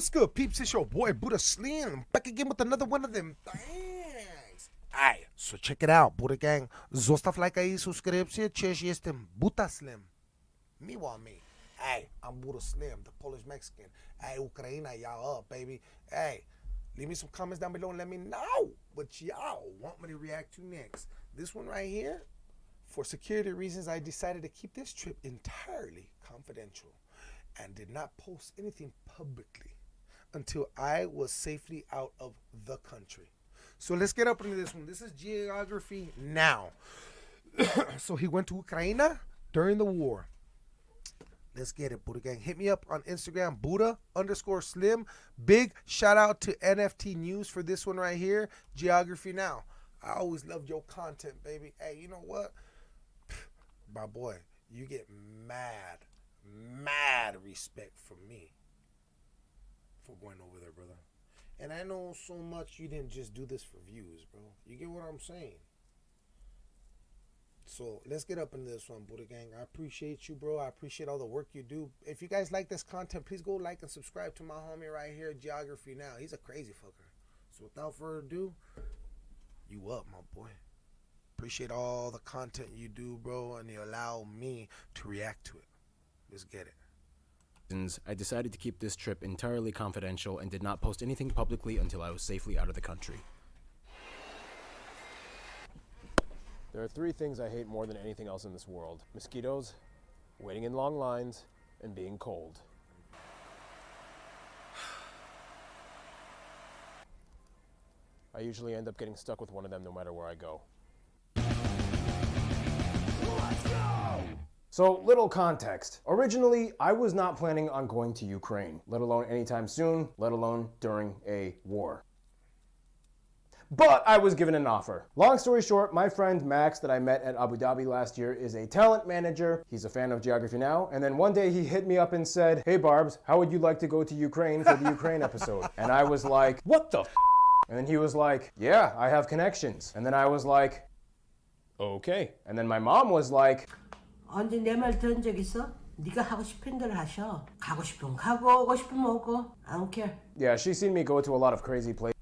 What's good, peeps? It's your boy Buddha Slim back again with another one of them things. Alright, so check it out, Buddha Gang. Zostav like aí, subscribe-se, cześć, jestem Buddha Slim. Me want me. Hey, I'm Buddha Slim, the Polish Mexican. Hey, Ukraina, y'all up, baby. Hey, leave me some comments down below and let me know what y'all want me to react to next. This one right here, for security reasons, I decided to keep this trip entirely confidential and did not post anything publicly until I was safely out of the country. So let's get up into this one. This is geography now. so he went to Ukraine during the war. Let's get it, Buddha Gang. Hit me up on Instagram, Buddha underscore Slim. Big shout out to NFT News for this one right here. Geography Now. I always loved your content, baby. Hey, you know what? My boy, you get mad, mad respect from me for going over there, brother. And I know so much you didn't just do this for views, bro. You get what I'm saying? So let's get up into this one, Buddha Gang. I appreciate you, bro. I appreciate all the work you do. If you guys like this content, please go like and subscribe to my homie right here, Geography Now. He's a crazy fucker. So without further ado, you up, my boy. Appreciate all the content you do, bro, and you allow me to react to it. Let's get it. I decided to keep this trip entirely confidential and did not post anything publicly until I was safely out of the country. There are three things I hate more than anything else in this world. Mosquitoes, waiting in long lines, and being cold. I usually end up getting stuck with one of them no matter where I go. So, little context. Originally, I was not planning on going to Ukraine, let alone anytime soon, let alone during a war. But I was given an offer. Long story short, my friend Max that I met at Abu Dhabi last year is a talent manager. He's a fan of Geography Now. And then one day he hit me up and said, Hey Barbs, how would you like to go to Ukraine for the Ukraine episode? And I was like, What the And then he was like, Yeah, I have connections. And then I was like, Okay. And then my mom was like, 언제 내 말 들은 적 있어? 네가 하고 싶은 대로 하셔. 가고 싶으면 가고 오고 싶으면 오고. I don't care. Yeah, she's seen me go to a lot of crazy places.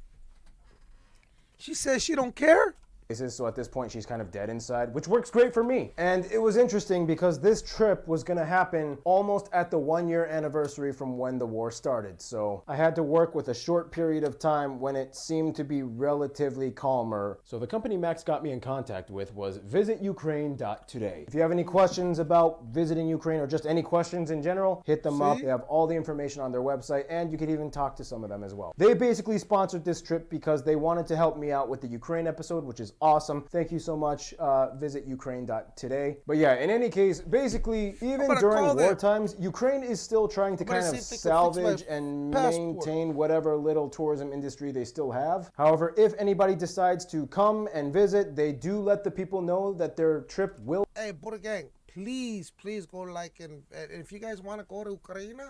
She says she don't care? So at this point she's kind of dead inside, which works great for me. And it was interesting because this trip was gonna happen almost at the one year anniversary from when the war started. So I had to work with a short period of time when it seemed to be relatively calmer. So the company Max got me in contact with was visitukraine.today. If you have any questions about visiting Ukraine or just any questions in general, hit them See? up. They have all the information on their website and you can even talk to some of them as well. They basically sponsored this trip because they wanted to help me out with the Ukraine episode, which is awesome. Thank you so much. Uh, visit Ukraine.today. But yeah, in any case, basically, even during war times, Ukraine is still trying to kind of salvage and passport. maintain whatever little tourism industry they still have. However, if anybody decides to come and visit, they do let the people know that their trip will. Hey, Buddha Gang, please, please go like and, and if you guys want to go to Ukraine,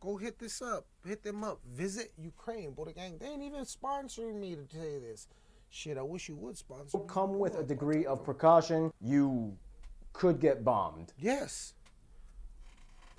go hit this up. Hit them up. Visit Ukraine, Buddha Gang. They ain't even sponsoring me to say this. Shit, I wish you would sponsor. Come with a degree of precaution. You could get bombed. Yes.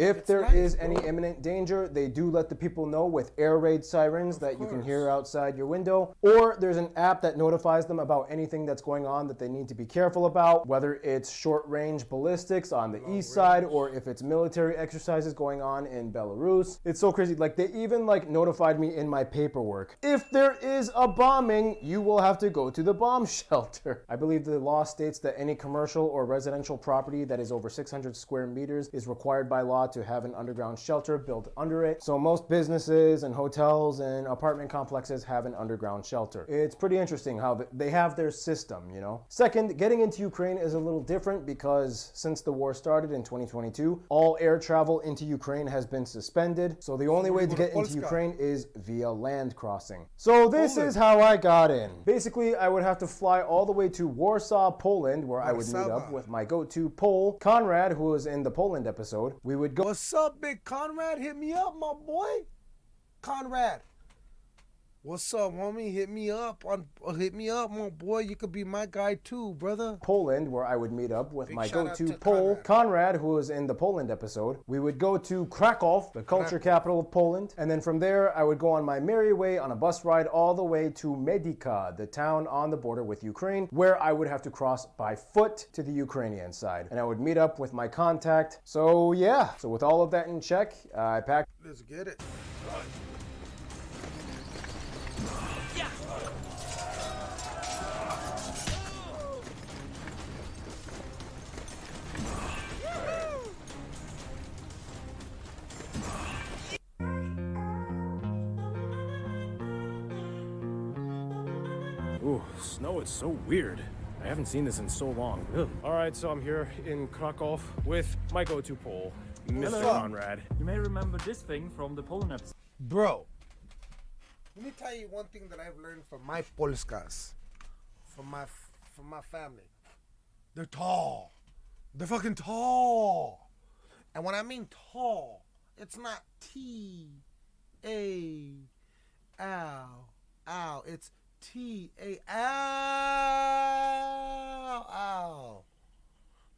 If there nice, is any imminent danger, they do let the people know with air raid sirens of that course. you can hear outside your window. Or there's an app that notifies them about anything that's going on that they need to be careful about, whether it's short range ballistics on the Long east range. side or if it's military exercises going on in Belarus. It's so crazy. Like they even like notified me in my paperwork. If there is a bombing, you will have to go to the bomb shelter. I believe the law states that any commercial or residential property that is over 600 square meters is required by law to have an underground shelter built under it. So most businesses and hotels and apartment complexes have an underground shelter. It's pretty interesting how they have their system, you know. Second, getting into Ukraine is a little different because since the war started in 2022, all air travel into Ukraine has been suspended. So the only way to get into Ukraine is via land crossing. So this is how I got in. Basically, I would have to fly all the way to Warsaw, Poland, where I would meet up with my go-to Pole, Conrad, who was in the Poland episode. We would go What's up, big Conrad? Hit me up, my boy. Conrad. What's up, homie? Hit me up on uh, hit me up, my boy. You could be my guy too, brother. Poland, where I would meet up with Big my go-to to Pole, Conrad. Conrad, who was in the Poland episode. We would go to Krakow, the culture capital of Poland, and then from there I would go on my merry way on a bus ride all the way to Medyka, the town on the border with Ukraine, where I would have to cross by foot to the Ukrainian side. And I would meet up with my contact. So yeah, so with all of that in check, I packed Let's get it. Ooh, snow is so weird. I haven't seen this in so long. Ugh. All right, so I'm here in Krakow with my go-to pole, Mr. Hello. Conrad. You may remember this thing from the Poland episode. Bro, let me tell you one thing that I've learned from my Polskas, from my from my family. They're tall. They're fucking tall. And when I mean tall, it's not T A L L. It's T A L L.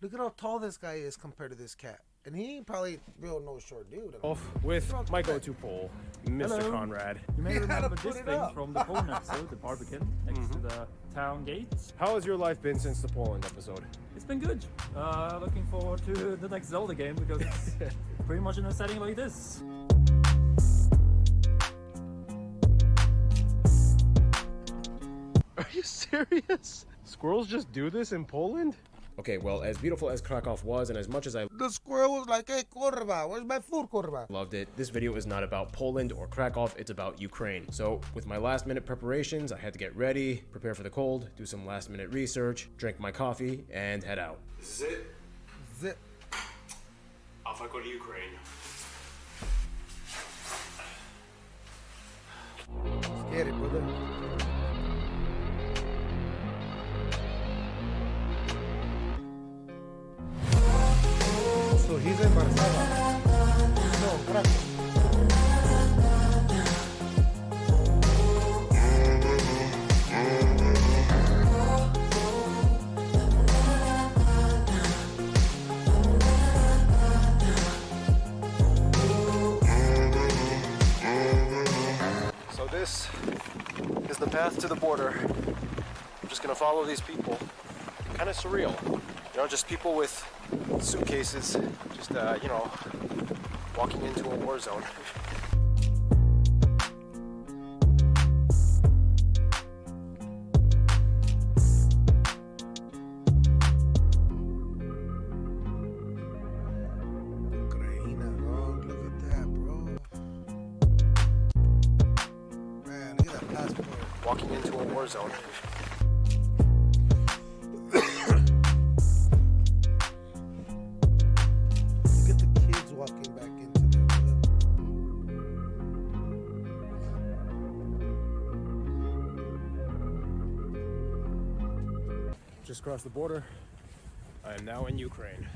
Look at how tall this guy is compared to this cat. And he ain't probably real no short dude. Off with my go-to pole, Mr. Hello. Conrad. You may You gotta remember this thing from the Poland episode, the Barbican, next to the town gate. How has your life been since the Poland episode? It's been good. Uh, looking forward to the next Zelda game because it's pretty much in a setting like this. Are you serious? Squirrels just do this in Poland? Okay, well, as beautiful as Krakow was, and as much as I The squirrel was like, hey, kurva, where's my food, kurva? loved it, this video is not about Poland or Krakow, it's about Ukraine. So, with my last minute preparations, I had to get ready, prepare for the cold, do some last minute research, drink my coffee, and head out. This is it. Zip. Off I go to Ukraine. Let's get it, brother. So this is the path to the border. I'm just gonna follow these people. Kind of surreal, you know, just people with suitcases, just uh, you know, walking into a war zone. Ukraina, bro. Look at that, bro. Man, look at that passport. Walking into a war zone. Just crossed the border. I am now in Ukraine.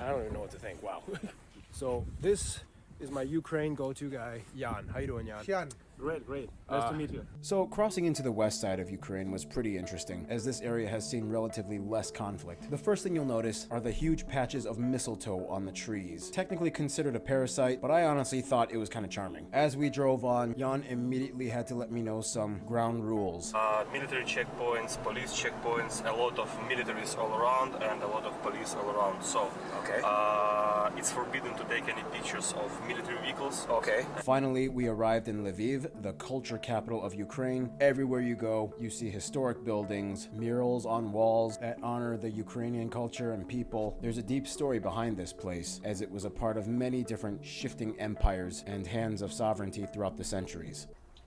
I don't even know what to think. Wow. so this is my Ukraine go-to guy, Jan. How you doing, Jan? Jan, Great, great. Nice to meet you. So, crossing into the west side of Ukraine was pretty interesting, as this area has seen relatively less conflict. The first thing you'll notice are the huge patches of mistletoe on the trees. Technically considered a parasite, but I honestly thought it was kind of charming. As we drove on, Jan immediately had to let me know some ground rules. uh, military checkpoints, police checkpoints, a lot of militaries all around, and a lot of police all around. So, Okay. uh, it's forbidden to take any pictures of military vehicles. Okay. Finally, we arrived in Lviv, the culture capital of Ukraine. Everywhere you go, you see historic buildings, murals on walls that honor the Ukrainian culture and people. There's a deep story behind this place, as it was a part of many different shifting empires and hands of sovereignty throughout the centuries.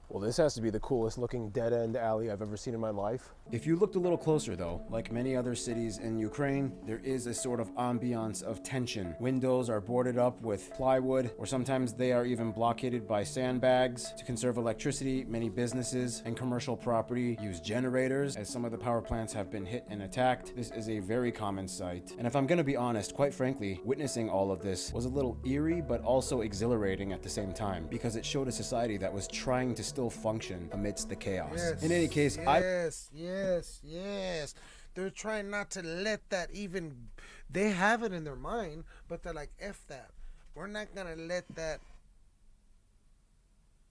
Well, this has to be the coolest looking dead end alley I've ever seen in my life. If you looked a little closer, though, like many other cities in Ukraine, there is a sort of ambiance of tension. Windows are boarded up with plywood, or sometimes they are even blockaded by sandbags. To conserve electricity, many businesses and commercial property use generators, as some of the power plants have been hit and attacked. This is a very common sight. And if I'm gonna be honest, quite frankly, witnessing all of this was a little eerie, but also exhilarating at the same time, because it showed a society that was trying to still function amidst the chaos. In any case, I yes, yes, yes. They're trying not to let that even. They have it in their mind, but they're like, "F that. We're not gonna let that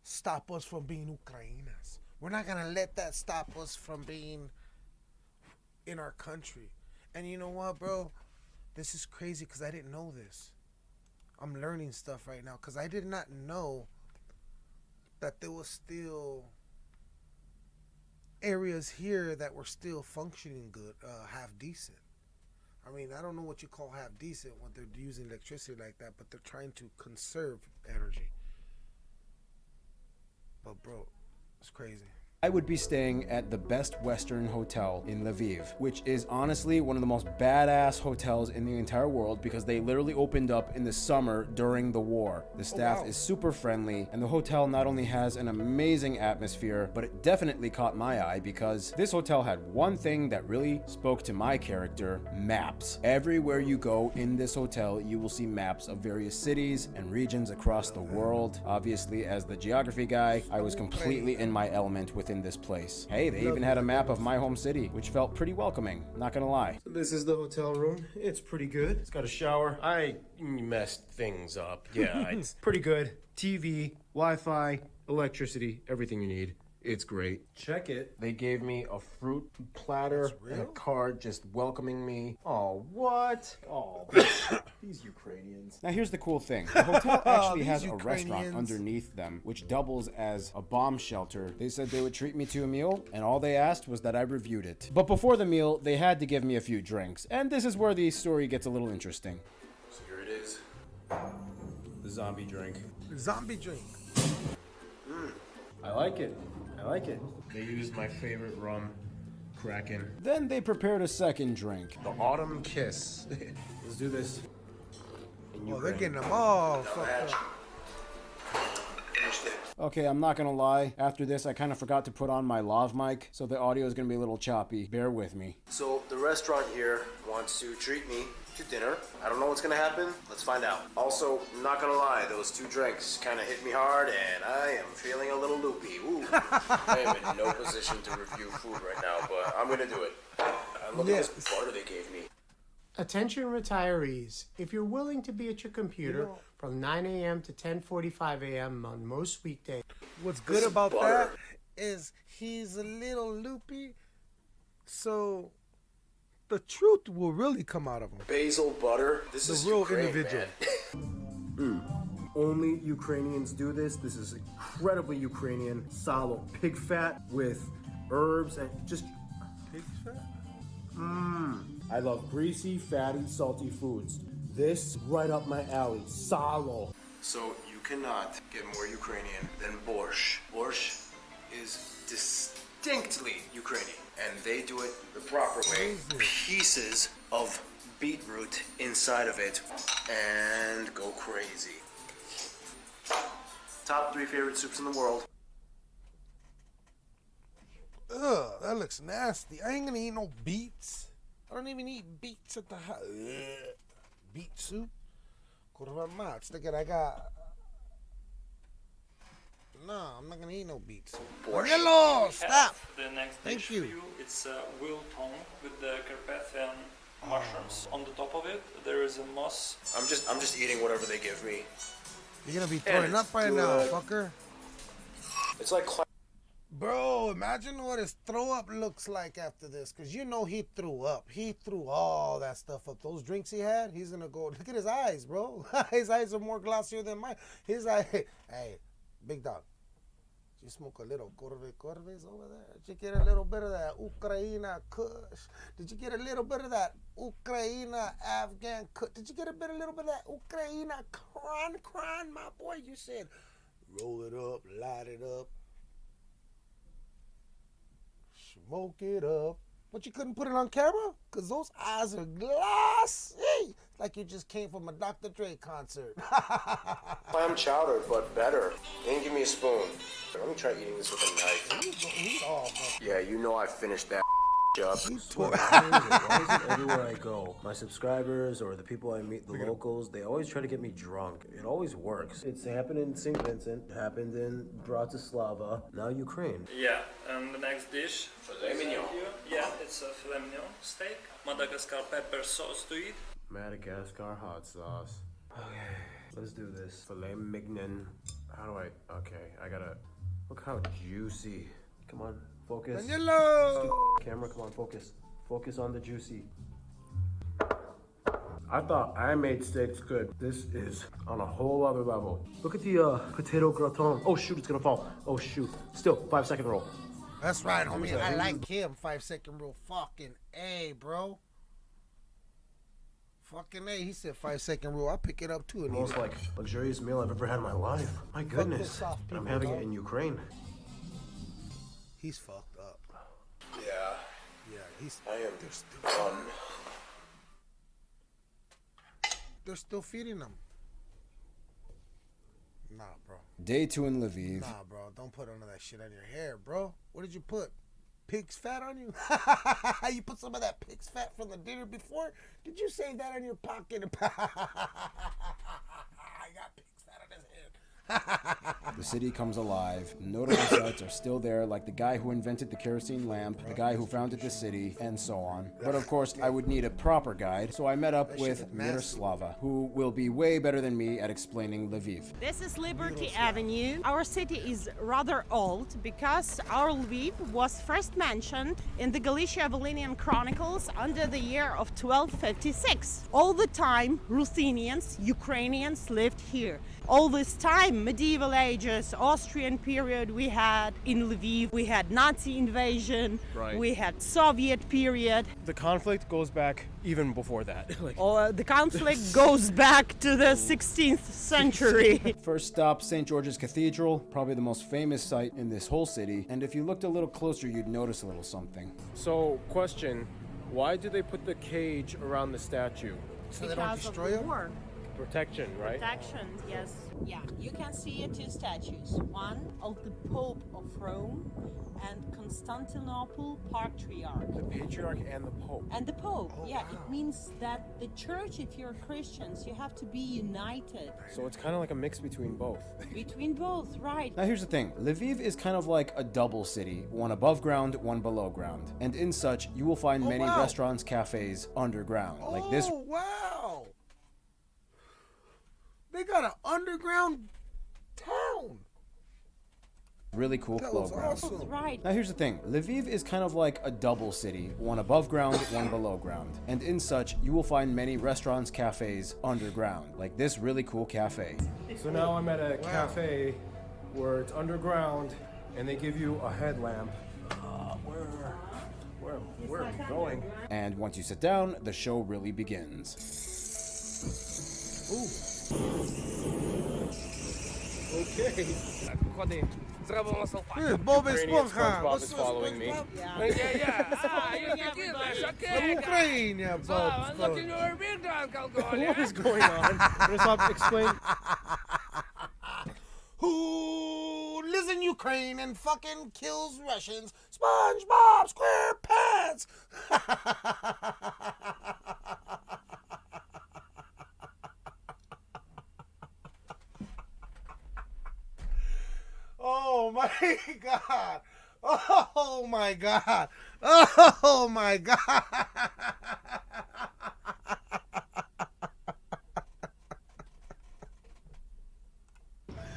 stop us from being Ukrainas. We're not gonna let that stop us from being in our country." And you know what, bro? This is crazy because I didn't know this. I'm learning stuff right now because I did not know that there was still areas here that were still functioning good, uh, half decent. I mean, I don't know what you call half decent when they're using electricity like that, but they're trying to conserve energy. But bro, it's crazy. I would be staying at the Best Western Hotel in Lviv, which is honestly one of the most badass hotels in the entire world because they literally opened up in the summer during the war. The oh, staff wow. is super friendly, and the hotel not only has an amazing atmosphere, but it definitely caught my eye because this hotel had one thing that really spoke to my character maps. Everywhere you go in this hotel, you will see maps of various cities and regions across the world. Obviously, as the geography guy, I was completely in my element within this place. Hey, they even had a map of my home city, which felt pretty welcoming, not gonna lie. This is the hotel room. It's pretty good. It's got a shower. I messed things up. Yeah, it's pretty good. TV, Wi Fi, electricity, everything you need. It's great. Check it. They gave me a fruit platter and a card just welcoming me. Oh, what? Oh, these Ukrainians. Now here's the cool thing. The hotel oh, actually These has a restaurant underneath them, which doubles as a bomb shelter. They said they would treat me to a meal, and all they asked was that I reviewed it. But before the meal, they had to give me a few drinks, and this is where the story gets a little interesting. So here it is. The zombie drink. Zombie drink. I like it. I like it. They used my favorite rum, Kraken. Then they prepared a second drink. The Autumn Kiss. Let's do this. Oh, they're getting them all fucked up. Okay, I'm not gonna lie. After this, I kind of forgot to put on my lav mic, so the audio is gonna be a little choppy. Bear with me. So the restaurant here wants to treat me to dinner. I don't know what's gonna happen. Let's find out. Also, I'm not gonna lie, those two drinks kind of hit me hard, and I am feeling a little loopy. Ooh. I am in no position to review food right now, but I'm gonna do it. And look at this Yes. butter they gave me. Attention retirees, if you're willing to be at your computer from 9 a.m. to 10:45 a.m. on most weekdays, What's good about butter. that is he's a little loopy, so the truth will really come out of them. Basil butter. This The is real Ukraine, individual. man. Mm. Only Ukrainians do this. This is incredibly Ukrainian. Salo pig fat with herbs and just. Pig fat. Mmm. I love greasy, fatty, salty foods. This right up my alley. Salo. So you cannot get more Ukrainian than borscht. Borscht is distinctly Ukrainian, and they do it the proper way. Pieces of beetroot inside of it, and go crazy. Top three favorite soups in the world. Ugh, that looks nasty. I ain't gonna eat no beets. I don't even eat beets at the house. Beet soup? Kurwa mać, look at I got. No, I'm not gonna eat no beet soup. Borscht. Hello, stop. The next Thank dish you. for you, it's uh, wilton with the Carpathian mushrooms. On the top of it, there is a moss. I'm just I'm just eating whatever they give me. You're gonna be throwing up right now, good. fucker. It's like Bro, imagine what his throw up looks like after this. Cause you know he threw up. He threw all that stuff up. Those drinks he had, he's gonna go. Look at his eyes, bro. his eyes are more glossier than mine. His eye. Hey, big dog. You smoke a little Corve Corves over there? Did you get a little bit of that Ukraina Kush? Did you get a little bit of that Ukraina Afghan Kush? Did you get a bit, a little bit of that Ukraina Kran Kran, my boy? You said roll it up, light it up. Smoke it up. But you couldn't put it on camera? Cause those eyes are glassy. Like you just came from a Dr. Dre concert. Clam chowder, but better. And give me a spoon. Let me try eating this with a knife. Yeah, you know I finished that up. Why is it everywhere I go? My subscribers or the people I meet, the locals, they always try to get me drunk. It always works. It's happened in St. Vincent, happened in Bratislava, now Ukraine. Yeah, and the next dish. Filet mignon. Yeah, it's a filet mignon steak. Madagascar pepper sauce to eat. Madagascar hot sauce. Okay, let's do this. Filet mignon. How do I? Okay, I gotta. Look how juicy. Come on, focus. Danilo! Camera, come on, focus. Focus on the juicy. I thought I made steaks good. This is on a whole other level. Look at the uh, potato gratin. Oh shoot, it's gonna fall. Oh shoot. Still, five second roll. That's right, homie. I like him. Five second rule. Fucking A, bro. Fucking A. He said five second rule. I'll pick it up too. And eat Most like luxurious meal I've ever had in my life. My goodness. soft And I'm having dog. it in Ukraine. He's fucked up. Yeah, Yeah, he's. I am They're still, done. they're still feeding him. Nah, bro. Day two in Lviv. Nah, bro. Don't put none of that shit on your hair, bro. What did you put? Pig's fat on you? you put some of that pig's fat from the dinner before? Did you save that on your pocket? I got pig's fat on his head. The city comes alive. Notable sites are still there, like the guy who invented the kerosene lamp, the guy who founded the city, and so on. But of course, I would need a proper guide, so I met up with. Miroslava, who will be way better than me at explaining Lviv. This is Liberty Avenue. Our city is rather old because our Lviv was first mentioned in the Galicia Volhynian Chronicles under the year of 1256. All the time, Ruthenians, Ukrainians lived here. All this time, medieval ages, Austrian period, we had in Lviv, we had Nazi invasion, Right. we had Soviet period, The conflict goes back even before that. like, or the conflict goes back to the 16th century. First stop, St. George's Cathedral, probably the most famous site in this whole city, and if you looked a little closer, you'd notice a little something. so, question: Why do they put the cage around the statue? So they don't Because of destroy the him? war. Protection, right? Protection, yes. Yeah, you can see here two statues. One of the Pope of Rome and Constantinople Patriarch. The patriarch and the pope. And the Pope, Oh, yeah, it means that the church, if you're Christians, you have to be united So it's kind of like a mix between both. between both, right? Now here's the thing, Lviv is kind of like a double city, one above ground, one below ground. And in such, you will find Oh, many wow. restaurants, cafes underground. Like this Oh, wow. They got an underground town. really cool That below was ground. awesome. Right. Now here's the thing, Lviv is kind of like a double city, one above ground, one below ground. And in such, you will find many restaurants, cafes underground. Like this really cool cafe. So now I'm at a cafe where it's underground, and they give you a headlamp. Uh, where, where, where are we going? And once you sit down, the show really begins. Okay. Hey, Bob Ukrainian Esponja. SpongeBob What's is up, following me. SpongeBob? Yeah. From Ukraine, yeah, Bob. What is going on? Miroslav, explain. Who lives in Ukraine and fucking kills Russians? SpongeBob SquarePants. oh my god. Oh my god. Oh my god.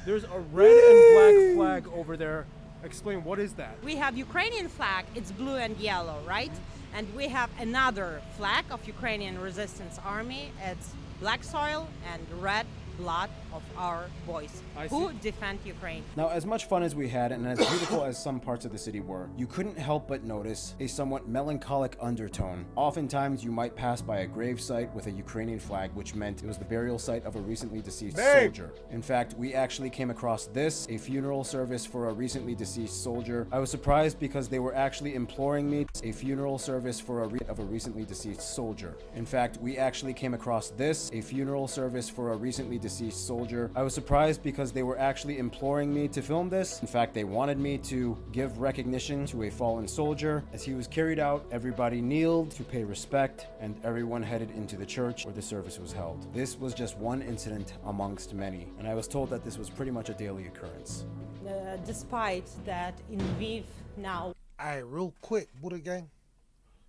There's a red and black flag over there. Explain what is that? We have Ukrainian flag, it's blue and yellow, right? And we have another flag of Ukrainian Resistance Army, it's black soil and red blood of our boys I who see. defend Ukraine. Now, as much fun as we had, and as beautiful as some parts of the city were, you couldn't help but notice a somewhat melancholic undertone. Oftentimes, you might pass by a grave site with a Ukrainian flag, which meant it was the burial site of a recently deceased Babe! soldier. In fact, we actually came across this, a funeral service for a recently deceased soldier. I was surprised because they were actually imploring me a funeral service for a re- of a recently deceased soldier. In fact, we actually came across this, a funeral service for a recently deceased soldier. I was surprised because they were actually imploring me to film this. In fact, they wanted me to give recognition to a fallen soldier. As he was carried out, everybody kneeled to pay respect, and everyone headed into the church where the service was held. This was just one incident amongst many, and I was told that this was pretty much a daily occurrence. Uh, despite that in Lviv now Alright, real quick, Buddha Gang.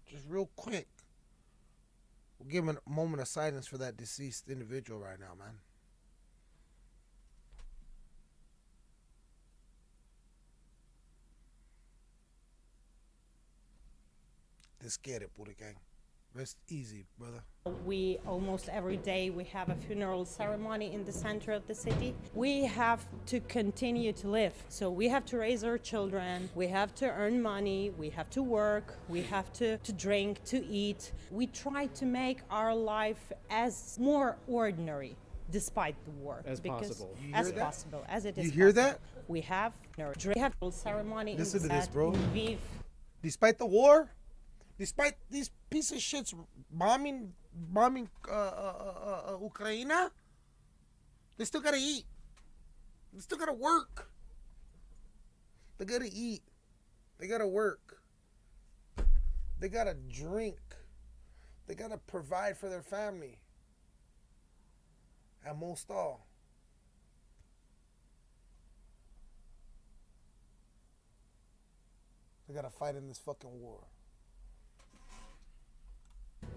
Just real quick. We'll give a moment of silence for that deceased individual right now, man. Let's get it, Buddha Gang. Rest easy, brother. We almost every day we have a funeral ceremony in the center of the city. We have to continue to live. So we have to raise our children, we have to earn money, we have to work, we have to, to drink, to eat. We try to make our life as more ordinary despite the war. As because- possible. You As hear that? possible, as it is You hear possible. that? We have no we have a ceremony Listen in, to this, bro. Lviv. Despite the war, despite these piece of shits bombing, bombing uh, uh, uh, uh, Ukraine, they still gotta eat. They still gotta work. They gotta eat. They gotta work. They gotta drink. They gotta provide for their family. And most all, they gotta fight in this fucking war.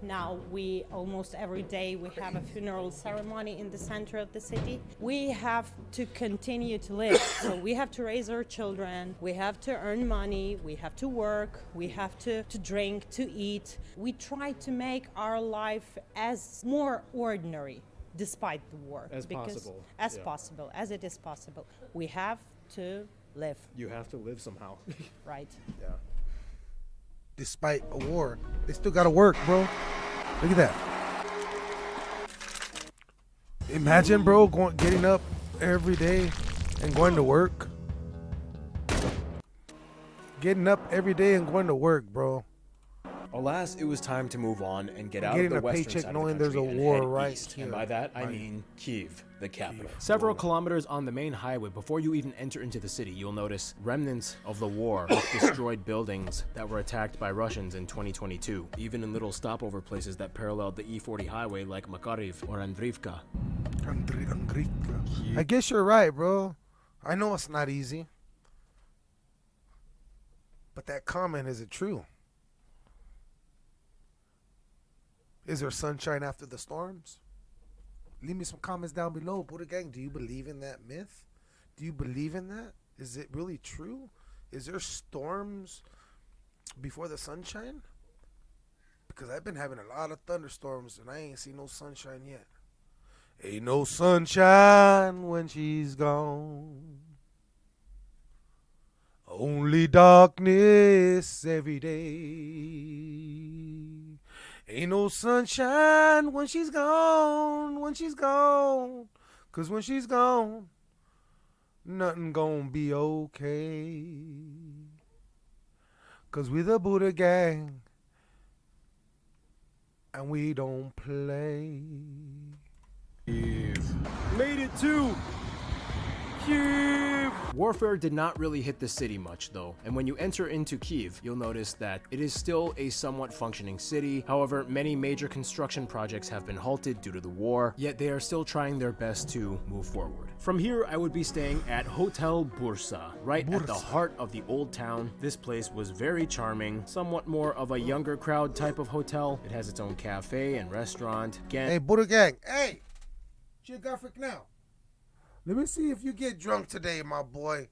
Now we almost every day we have a funeral ceremony in the center of the city. We have to continue to live. so we have to raise our children, we have to earn money, we have to work, we have to, to drink, to eat. We try to make our life as more ordinary despite the war. As because possible, As yeah. possible, as it is possible. We have to live, You have to live somehow. right? yeah. Despite a war, they still gotta work, bro. Look at that. Imagine, bro, going getting up every day and going to work. Getting up every day and going to work, bro. Alas, it was time to move on and get out of the western paycheck side of the there's a and war head right east. here. And by that, I Right. mean Kiev, the capital. Several kilometers on the main highway before you even enter into the city, you'll notice remnants of the war, with destroyed buildings that were attacked by Russians in 2022, even in little stopover places that paralleled the E40 highway like Makariv or Andrivka. Andri- Angrika. I guess you're right, bro. I know it's not easy. But that comment, is it true? Is there sunshine after the storms? Leave me some comments down below. Buddha Gang, do you believe in that myth? Do you believe in that? Is it really true? Is there storms before the sunshine? Because I've been having a lot of thunderstorms and I ain't seen no sunshine yet. Ain't no sunshine when she's gone. Only darkness every day. Ain't no sunshine when she's gone, when she's gone. Cause when she's gone, nothing gonna be okay. Cause we the Buddha gang, and we don't play. Made it to Kiev! Warfare did not really hit the city much though, and when you enter into Kiev, you'll notice that it is still a somewhat functioning city. However, many major construction projects have been halted due to the war, yet they are still trying their best to move forward. From here, I would be staying at Hotel Bursa, right at the heart of the old town. This place was very charming, somewhat more of a younger crowd type of hotel. It has its own cafe and restaurant. Again, Hey, Buddha Gang. Hey, geographic now. Let me see if you get drunk today, my boy.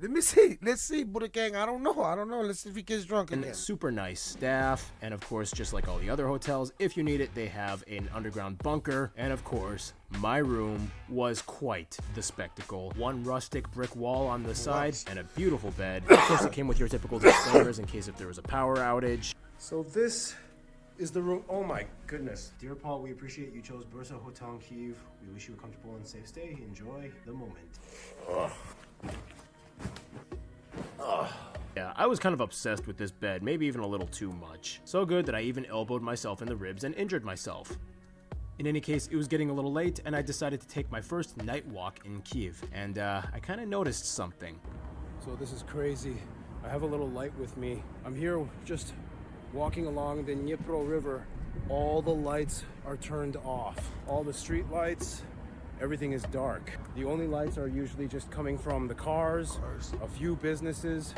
Let me see. Let's see, Buddha Gang. I don't know. I don't know. Let's see if he gets drunk and again. super nice staff. And of course, just like all the other hotels, if you need it, they have an underground bunker. And of course, my room was quite the spectacle. One rustic brick wall on the side and a beautiful bed. Of course, it came with your typical disclaimers in case if there was a power outage. So this is the room. Oh my goodness. Dear Paul, we appreciate you chose Bursa Hotel in Kiev. We wish you a comfortable and safe stay. Enjoy the moment. Yeah, I was kind of obsessed with this bed, maybe even a little too much. So good that I even elbowed myself in the ribs and injured myself. In any case, it was getting a little late, and I decided to take my first night walk in Kiev, and uh, I kind of noticed something. So this is crazy. I have a little light with me. I'm here just walking along the Dnipro River. All the lights are turned off. All the street lights, everything is dark. The only lights are usually just coming from the cars, a few businesses.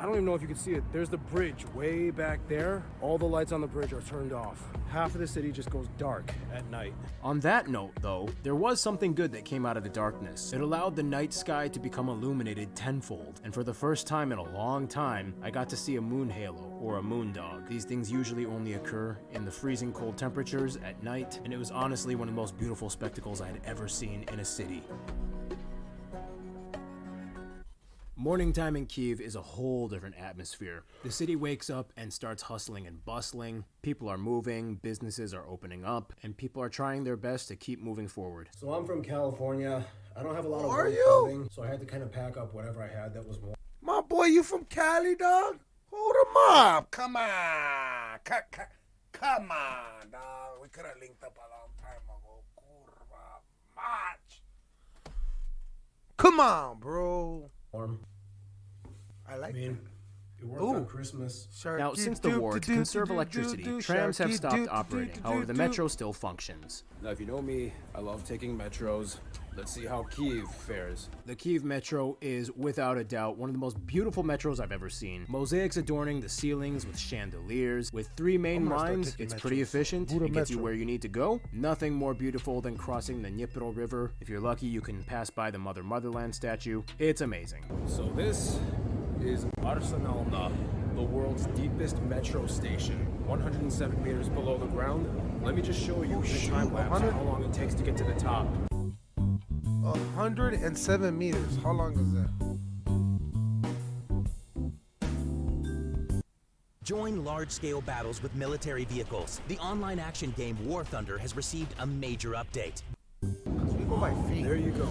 I don't even know if you can see it. There's the bridge way back there. All the lights on the bridge are turned off. Half of the city just goes dark at night. On that note, though, there was something good that came out of the darkness. It allowed the night sky to become illuminated tenfold, and for the first time in a long time, I got to see a moon halo or a moon dog. These things usually only occur in the freezing cold temperatures at night, and it was honestly one of the most beautiful spectacles I had ever seen in a city. Morning time in Kiev is a whole different atmosphere. The city wakes up and starts hustling and bustling. People are moving, businesses are opening up, and people are trying their best to keep moving forward. So I'm from California. I don't have a lot of Are warm you? clothing, so I had to kind of pack up whatever I had that was warm. My boy, you from Cali, dog? Hold him up. Come on. Ca- ca- Come on, dog. We could have linked up a long time ago. Kurva mach. Come on, bro. Warm. I like I mean, it worked Ooh. on Christmas. Now, since the war, to conserve electricity, trams have stopped operating. Oh, However, the metro still functions. Now, if you know me, I love taking metros. Let's see how Kiev fares. The Kiev Metro is, without a doubt, one of the most beautiful metros I've ever seen. Mosaics adorning the ceilings with chandeliers. With three main I'm gonna start lines, taking it's pretty efficient. Buda it gets you where you need to go. Nothing more beautiful than crossing the Dnipro River. If you're lucky, you can pass by the Mother Motherland statue. It's amazing. So this is Arsenalna, the world's deepest metro station, 107 meters below the ground. Let me just show you the time lapse how long it takes to get to the top. 107 meters. How long is that? Join large-scale battles with military vehicles. The online action game War Thunder has received a major update. We feet. There you go.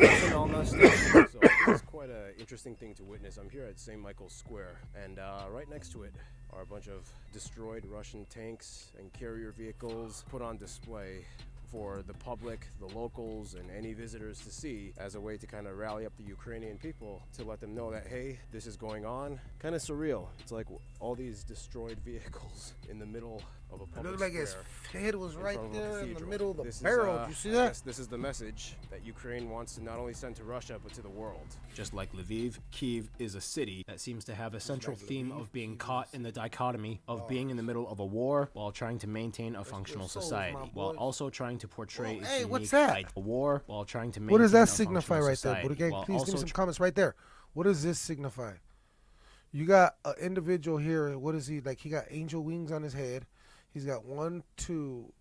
Arsenalna station. So it's quite an interesting thing to witness. I'm here at St. Michael's Square, and uh, right next to it are a bunch of destroyed Russian tanks and carrier vehicles put on display for the public, the locals, and any visitors to see as a way to kind of rally up the Ukrainian people to let them know that, hey, this is going on. Kind of surreal. It's like all these destroyed vehicles in the middle of a It public looked like his head was in right front of a there in the middle of the This is, barrel. uh, Do you see I that? guess This is the message that Ukraine wants to not only send to Russia but to the world. Just like Lviv, Kiev is a city that seems to have a central theme of being caught in the dichotomy of being in the middle of a war while trying to maintain a functional society, while also trying to portray Whoa, its hey, unique what's that? a war while trying to maintain What does that signify right there? society, Buddha Gang, please give me some comments right there. What does this signify? You got an individual here. What is he like? He got angel wings on his head. He's got one, two,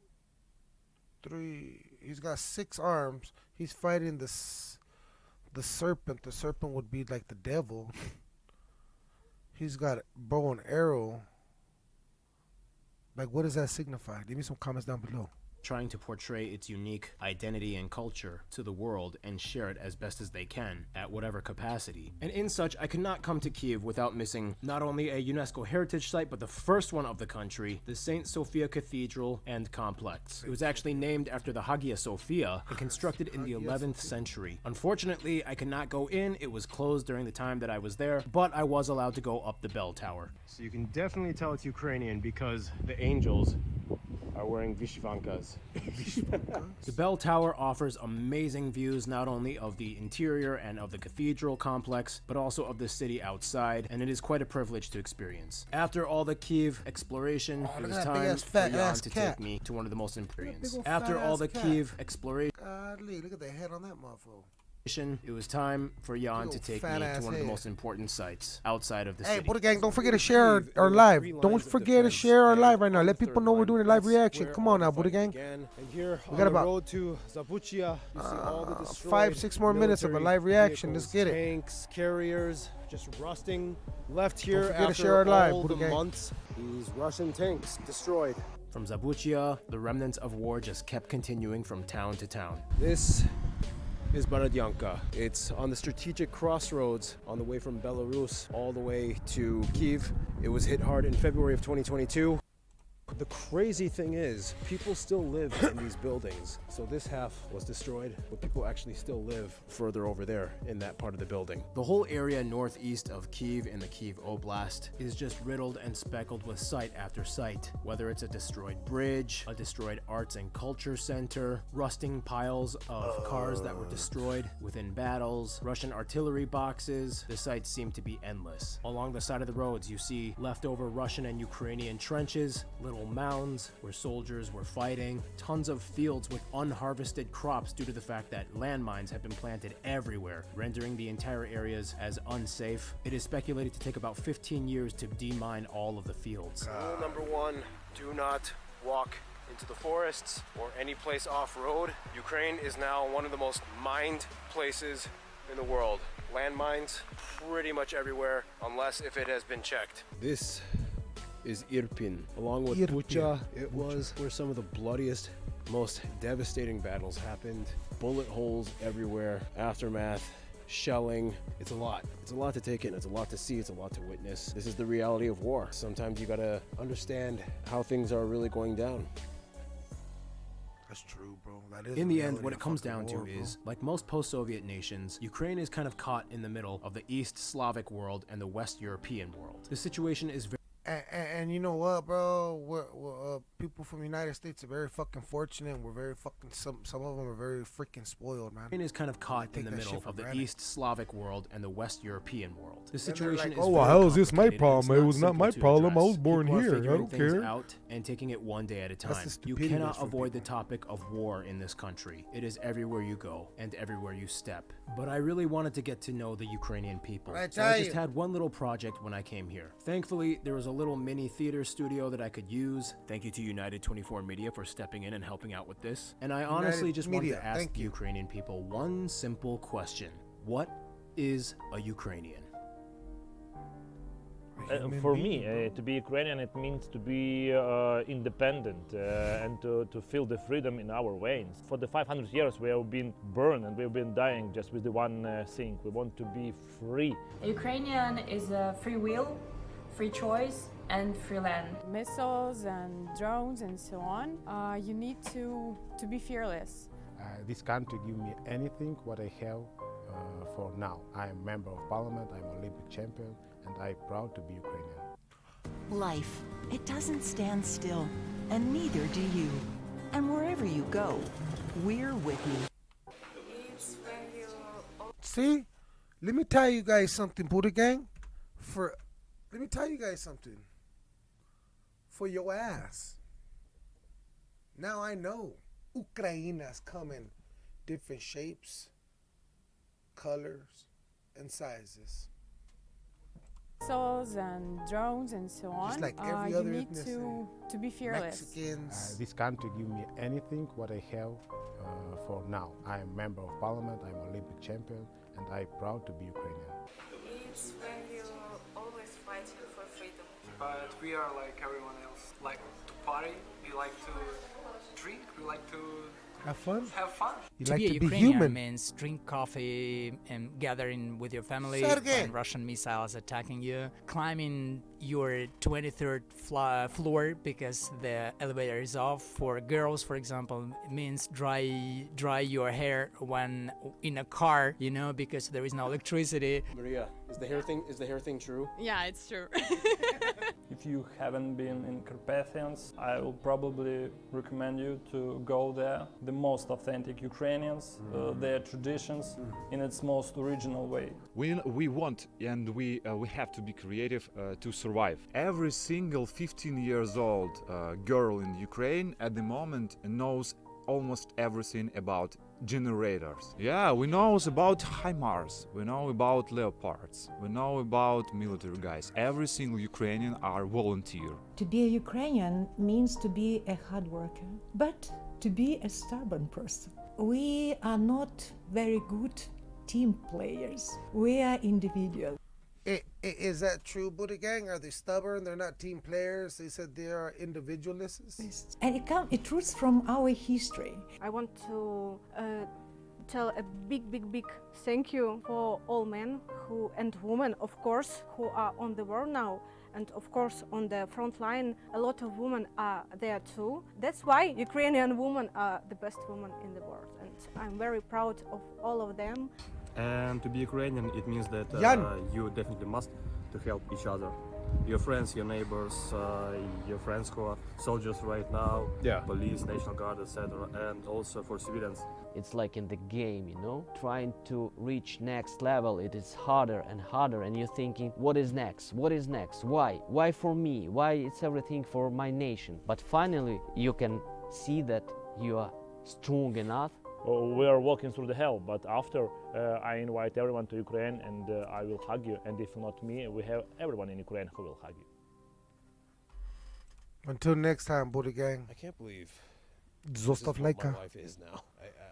three. He's got six arms. He's fighting this, the serpent. The serpent would be like the devil. He's got bow and arrow. Like, what does that signify? Leave me some comments down below. Trying to portray its unique identity and culture to the world and share it as best as they can at whatever capacity. And in such, I could not come to Kiev without missing not only a UNESCO heritage site, but the first one of the country, the St. Sophia Cathedral and Complex. It was actually named after the Hagia Sophia and constructed in the 11th century. Unfortunately, I could not go in. It was closed during the time that I was there, but I was allowed to go up the bell tower. So you can definitely tell it's Ukrainian because the angels are wearing vyshyvankas. The bell tower offers amazing views not only of the interior and of the cathedral complex, but also of the city outside, and it is quite a privilege to experience. After all the Kiev exploration, Oh, it was time big-ass for fat Jan to cat. take me to one of the most big After all the cat. Kiev exploration, Godly, look at the head on that motherfucker. It was time for Jan to take me to one of the most important sites outside of the Hey, city. Buddha Gang, don't forget to share our, our live. Don't forget to share our live right now. Let people know we're doing a live reaction. Come on now, Buddha Gang. And here We got the about road to Zabuchia, you see all the uh, five, six more minutes of a live reaction. Let's get it. Tanks, carriers, just rusting, left here forget to after share our live, all Buddha the Gang. months. These Russian tanks destroyed. From Zabuchia, the remnants of war just kept continuing from town to town. This is Borodyanka. It's on the strategic crossroads on the way from Belarus all the way to Kiev. It was hit hard in February of 2022. The crazy thing is, people still live in these buildings. So this half was destroyed, but people actually still live further over there in that part of the building. The whole area northeast of Kiev in the Kiev Oblast is just riddled and speckled with site after site. Whether it's a destroyed bridge, a destroyed arts and culture center, rusting piles of cars that were destroyed within battles, Russian artillery boxes, the sites seem to be endless. Along the side of the roads, you see leftover Russian and Ukrainian trenches, little mounds where soldiers were fighting, tons of fields with unharvested crops due to the fact that landmines have been planted everywhere, rendering the entire areas as unsafe. It is speculated to take about 15 years to demine all of the fields. Rule number one do not walk into the forests or any place off road. Ukraine is now one of the most mined places in the world. Landmines pretty much everywhere, unless if it has been checked. This is Irpin, along with Irpin. Bucha. It was where some of the bloodiest, most devastating battles happened. Bullet holes everywhere, aftermath, shelling. It's a lot. It's a lot to take in. It's a lot to see. It's a lot to witness. This is the reality of war. Sometimes you gotta understand how things are really going down. That's true, bro. That is In the end, what it comes fucking down to war, bro. is, like most post Soviet nations, Ukraine is kind of caught in the middle of the East Slavic world and the West European world. The situation is very And, and, and you know what, bro? We're, we're, uh, people from the United States are very fucking fortunate. We're very fucking some some of them are very freaking spoiled, man. Ukraine is kind of caught in the middle of the granted. East Slavic world and the West European world. The situation like, is "Oh, very well, how is this my problem? It was not my problem. I was born People here. I don't care." out and taking it one day at a time. You cannot that's from avoid the topic of war in this country. It is everywhere you go and everywhere you step. But I really wanted to get to know the Ukrainian people. I so tell I just you. had one little project when I came here. Thankfully, there was a little mini theater studio that I could use. Thank you to United 24 Media for stepping in and helping out with this. And I honestly United just Media, wanted to ask thank the you. Ukrainian people one simple question. What is a Ukrainian? Uh, for me, uh, to be Ukrainian, it means to be uh, independent uh, and to, to feel the freedom in our veins. For the 500 years, we have been burned and we have been dying just with the one uh, thing. We want to be free. Ukrainian is a free will, free choice, and free land. missiles and drones and so on, uh, you need to, to be fearless. Uh, this country give me anything what I have uh, for now. I am member of parliament, I'm Olympic champion, and I'm proud to be Ukrainian. Life, it doesn't stand still, and neither do you. And wherever you go, we're with you. See, let me tell you guys something, Buddha Gang. For let me tell you guys something. For your ass. Now I know Ukraina's coming, different shapes, colors, and sizes. Missiles and drones and so on, Just like uh, every you need ethnicity. to, to be fearless. Uh, this country give me anything what I have uh, for now. I am member of parliament, I'm Olympic champion, and I'm proud to be Ukrainian. Fighting for freedom. But we are like everyone else. Like to party, we like to drink, we like to Have fun. have fun. You to like be a to be Ukrainian human. means drink coffee and gathering with your family Sergey. when Russian missiles attacking you, climbing your 23rd fla- floor because the elevator is off. For girls, for example, it means dry dry your hair when in a car, you know, because there is no electricity. Maria, is the hair thing is the hair thing true? Yeah, it's true. If you haven't been in Carpathians, I will probably recommend you to go there. The most authentic Ukrainians, uh, their traditions in its most original way. We, we want and we, uh, we have to be creative uh, to survive. Every single 15 years old uh, girl in Ukraine at the moment knows almost everything about generators. Yeah, we know about HIMARS, we know about Leopards, we know about military guys. Every single Ukrainian are volunteer. To be a Ukrainian means to be a hard worker, but to be a stubborn person. We are not very good team players. We are individuals. I- i- is that true, Buddha Gang? Are they stubborn? They're not team players. They said they are individualists. And it, comes. it roots from our history. I want to uh, tell a big, big, big thank you for all men who and women, of course, who are on the war now. And of course, on the front line, a lot of women are there too. That's why Ukrainian women are the best women in the world. And I'm very proud of all of them. And to be Ukrainian, it means that uh, you definitely must to help each other. Your friends, your neighbors, uh, your friends who are soldiers right now, Yeah. police, national guard, etc., and also for civilians. It's like in the game, you know? Trying to reach next level, it is harder and harder and you're thinking, what is next? What is next? Why? Why for me? Why it's everything for my nation? But finally you can see that you are strong enough we are walking through the hell, but after uh, I invite everyone to Ukraine and uh, I will hug you. And if not me, we have everyone in Ukraine who will hug you. Until next time, Buddha Gang. I can't believe Zostav this is what lajka. my life is now.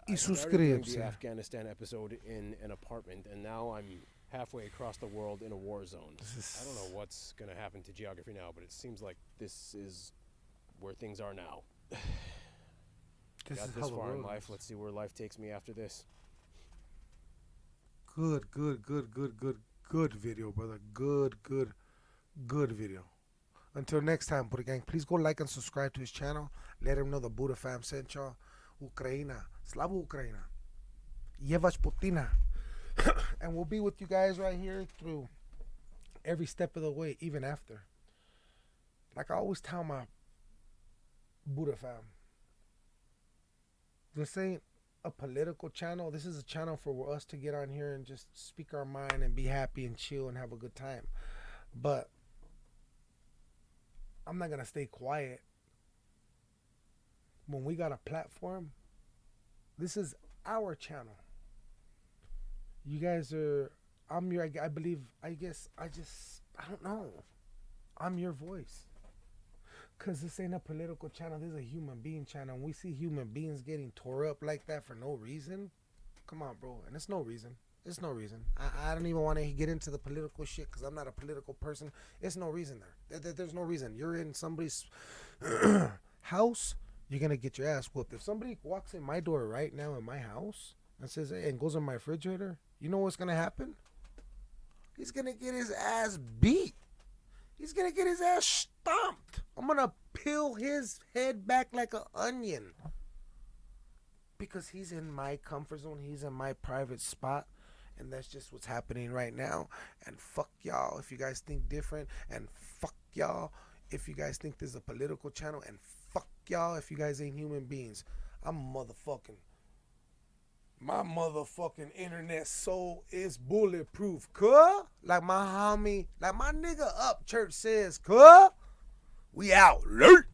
I, subscribe-se. the Afghanistan episode in an apartment, and now I'm halfway across the world in a war zone. I don't know what's going to happen to geography now, but it seems like this is where things are now. This Got is this far in life. Let's see where life takes me after this. Good, good, good, good, good, good video, brother. Good, good, good video. Until next time, Buddha Gang, please go like and subscribe to his channel. Let him know the Buddha fam sent y'all. Ukraina. Slava Ukraina. Yevach Putina. and we'll be with you guys right here through every step of the way, even after. Like I always tell my Buddha fam, this ain't a political channel. This is a channel for us to get on here and just speak our mind and be happy and chill and have a good time. But I'm not gonna stay quiet. When we got a platform, this is our channel. You guys are. I'm your. I believe. I guess. I just. I don't know. I'm your voice. Cause this ain't a political channel. This is a human being channel. And we see human beings getting tore up like that for no reason. Come on, bro. And it's no reason. It's no reason. I, I don't even want to get into the political shit because I'm not a political person. It's no reason there. There- there- There's no reason. You're in somebody's house. You're gonna get your ass whooped. If somebody walks in my door right now in my house and says, "Hey," and goes in my refrigerator, you know what's gonna happen? He's gonna get his ass beat. He's gonna get his ass stomped. I'm gonna peel his head back like an onion. Because he's in my comfort zone, he's in my private spot, and that's just what's happening right now. And fuck y'all if you guys think different, and fuck y'all if you guys think this is a political channel, and fuck y'all if you guys ain't human beings. I'm motherfucking. My motherfucking internet soul is bulletproof, cuh? Like my homie, like my nigga up church says, cuh? We out late.